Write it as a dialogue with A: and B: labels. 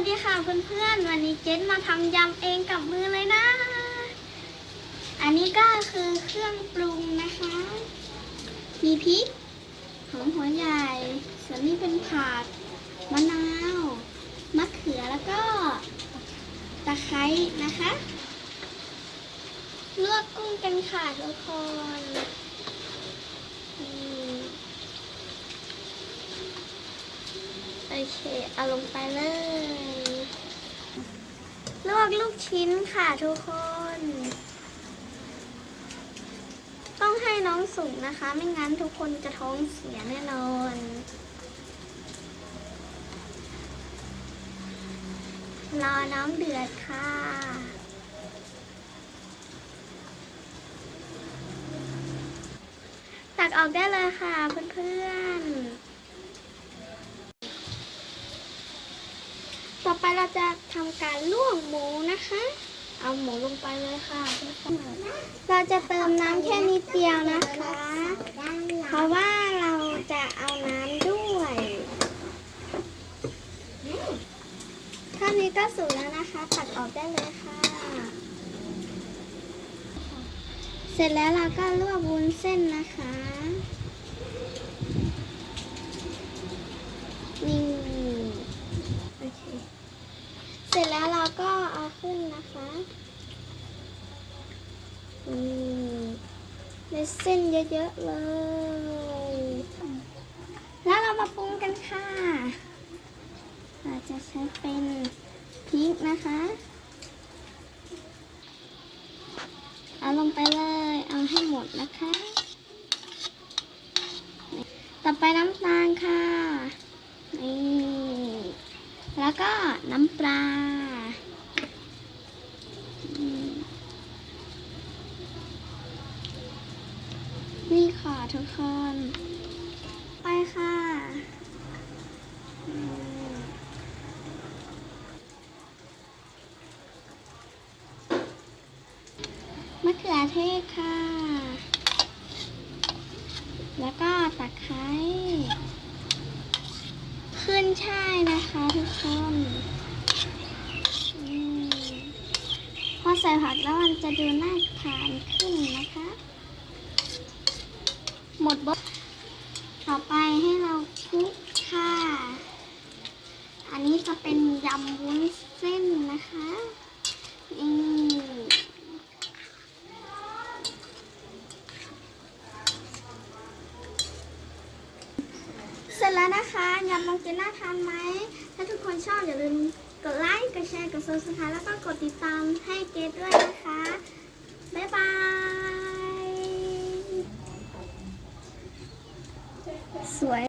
A: สดีค่ะเพื่อนๆ วันนี้เจนมาทำยำเองกับมือเลยนะ อันนี้ก็คือเครื่องปรุงนะคะ มีพริกหอมหัวใหญ่ ส่วนนี้เป็นผักมะนาว มะเขือแล้วก็ตะไคร้นะคะ ลวกกุ้งกันค่ะทุกคนโอเค เอาลงไปเลย วกลูกชิ้นค่ะทุกคน ต้องให้น้องสุกนะคะ ไม่งั้นทุกคนจะท้องเสียแน่นอนรอน้ำเดือดค่ะ ตักออกได้เลยค่ะเพื่อนๆ ต่อไปเราจะทำการลวกหมูนะคะ เอาหมูลงไปเลยค่ะเราจะเติมน้ำแค่นิดเดียวนะคะ เพราะว่าเราจะเอาน้ำด้วยเท่านี้ก็สุกแล้วนะคะ ตัดออกได้เลยค่ะ เสร็จแล้วเราก็ลวกวุ้นเส้นนะคะ นี่โอเค เสร็จแล้วเราก็เอาขึ้นนะคะนี่เส้นเยอะๆเลย แล้วเรามาปรุงกันค่ะ เราจะใช้เป็นพริกนะคะเอาลงไปเลย เอาให้หมดนะคะ ต่อไปน้ำตาลค่ะ นี่ แล้วก็น้ำปลา นี่ค่ะทุกคน ไปค่ะมะเขือเทศค่ะ แล้วก็ตะไคร้ ขึ้นช่ายนะคะทุกคนพอใส่ผักแล้วมันจะดูน่าทานขึ้นนะคะ หมดบดต่อไปให้เราคลุกค่ะ อันนี้จะเป็นยำวุ้นเส้นนะคะนี่เสร็ จแล้วนะคะยำลองเจนน่าทานไหม ถ้าทุกคนชอบอย่าลืมกดไลค์ กดแชร์ กด subscribe แล้วก็กดติดตามให้เกดด้วยนะคะ บ๊ายบาย สวย